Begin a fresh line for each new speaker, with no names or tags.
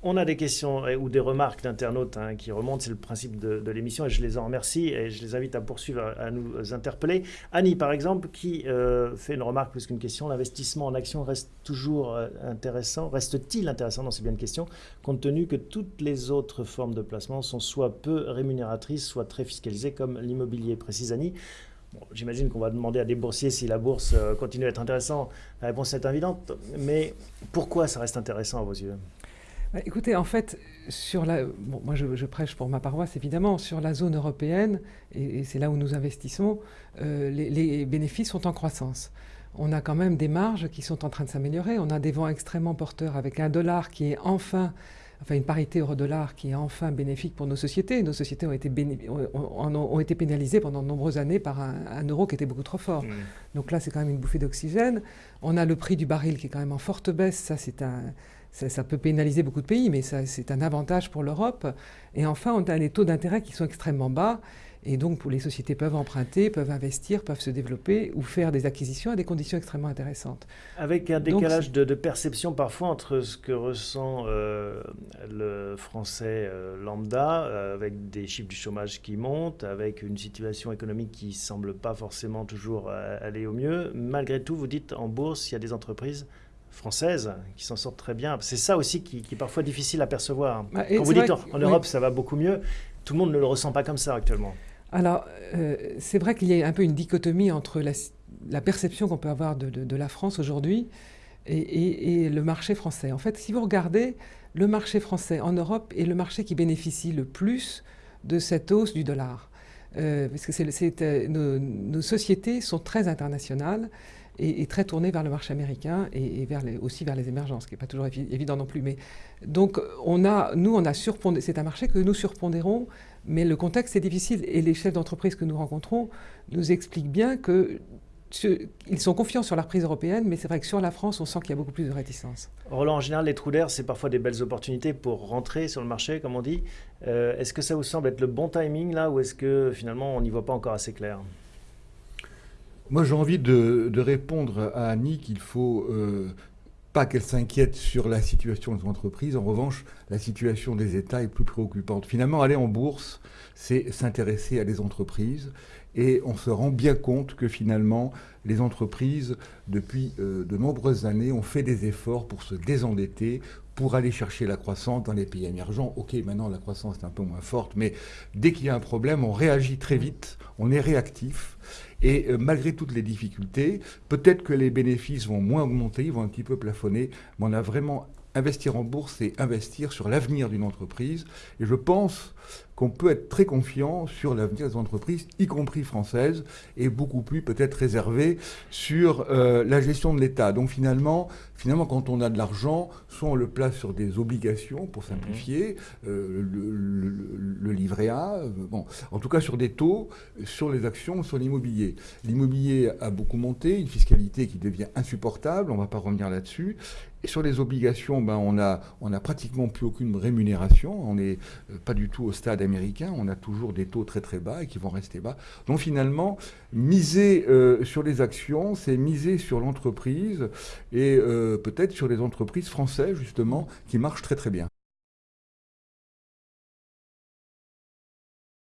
On a des questions euh, ou des remarques d'internautes hein, qui remontent, c'est le principe de, l'émission et je les en remercie et je les invite à poursuivre, à, nous interpeller. Annie, par exemple, qui euh, fait une remarque plus qu'une question, l'investissement en action reste toujours euh, intéressant, reste-t-il intéressant? Non, c'est bien une question, compte tenu que toutes les autres formes de placement sont soit peu rémunératrices, soit très fiscalisées comme l'immobilier, précise Annie. J'imagine qu'on va demander à des boursiers si la bourse continue à être intéressante. La réponse est évidente, mais pourquoi ça reste intéressant à vos yeux?
Écoutez, en fait, sur la, moi je, prêche pour ma paroisse évidemment, sur la zone européenne, et, c'est là où nous investissons, euh, les, bénéfices sont en croissance. On a quand même des marges qui sont en train de s'améliorer, on a des vents extrêmement porteurs avec un dollar qui est enfin, enfin une parité euro-dollar qui est enfin bénéfique pour nos sociétés. Nos sociétés ont été, ont, été pénalisées pendant de nombreuses années par un, euro qui était beaucoup trop fort. Mmh. Donc là, c'est quand même une bouffée d'oxygène. On a le prix du baril qui est quand même en forte baisse, ça c'est un ça, peut pénaliser beaucoup de pays, mais c'est un avantage pour l'Europe. Et enfin, on a des taux d'intérêt qui sont extrêmement bas. Et donc, les sociétés peuvent emprunter, peuvent investir, peuvent se développer ou faire des acquisitions à des conditions extrêmement intéressantes.
Avec un décalage de, perception parfois entre ce que ressent euh, le français euh, lambda, euh, avec des chiffres du chômage qui montent, avec une situation économique qui semble pas forcément toujours aller au mieux. Malgré tout, vous dites en bourse, il y a des entreprises françaises qui s'en sortent très bien. C'est ça aussi qui, est parfois difficile à percevoir. Bah, Quand vous dites en, Europe ça va beaucoup mieux, tout le monde ne le ressent pas comme ça actuellement.
Alors, euh, c'est vrai qu'il y a un peu une dichotomie entre la, perception qu'on peut avoir de, la France aujourd'hui et, le marché français. En fait, si vous regardez, le marché français en Europe est le marché qui bénéficie le plus de cette hausse du dollar. Euh, parce que euh, nos, nos, sociétés sont très internationales et, très tourné vers le marché américain et, vers aussi vers les émergences, ce qui n'est pas toujours évident non plus. Mais, donc, on a, nous, on a surpondé, c'est un marché que nous surpondérons, mais le contexte est difficile et les chefs d'entreprise que nous rencontrons nous expliquent bien que ils sont confiants sur la reprise européenne, mais c'est vrai que sur la France, on sent qu'il y a beaucoup plus de réticence.
Roland, en général, les trous d'air, c'est parfois des belles opportunités pour rentrer sur le marché, comme on dit. Euh, est-ce que ça vous semble être le bon timing là, ou est-ce que finalement on n'y voit pas encore assez clair?
Moi, j'ai envie de, répondre à Annie qu'il faut euh, pas qu'elle s'inquiète sur la situation des entreprises. En revanche, la situation des États est plus préoccupante. Finalement, aller en bourse, c'est s'intéresser à des entreprises. Et on se rend bien compte que finalement, les entreprises, depuis euh, de nombreuses années, ont fait des efforts pour se désendetter, pour aller chercher la croissance dans les pays émergents. Ok, maintenant la croissance est un peu moins forte, mais dès qu'il y a un problème, on réagit très vite, on est réactif. Et euh, malgré toutes les difficultés, peut-être que les bénéfices vont moins augmenter, ils vont un petit peu plafonner, mais on a vraiment investir en bourse, c'est investir sur l'avenir d'une entreprise. Et je pense qu'on peut être très confiant sur l'avenir des entreprises, y compris françaises, et beaucoup plus peut-être réservé sur euh, la gestion de l'État. Donc finalement, finalement, quand on a de l'argent, soit on le place sur des obligations, pour simplifier, mhm. euh, le, livret A, euh, bon, en tout cas sur des taux, sur les actions, sur l'immobilier. L'immobilier a beaucoup monté, une fiscalité qui devient insupportable, on ne va pas revenir là-dessus. Et sur les obligations, ben, on n'a pratiquement plus aucune rémunération. On n'est pas du tout au stade américain, on a toujours des taux très très bas et qui vont rester bas. Donc finalement, miser euh, sur les actions, c'est miser sur l'entreprise et euh, peut-être sur les entreprises françaises justement qui marchent très très bien.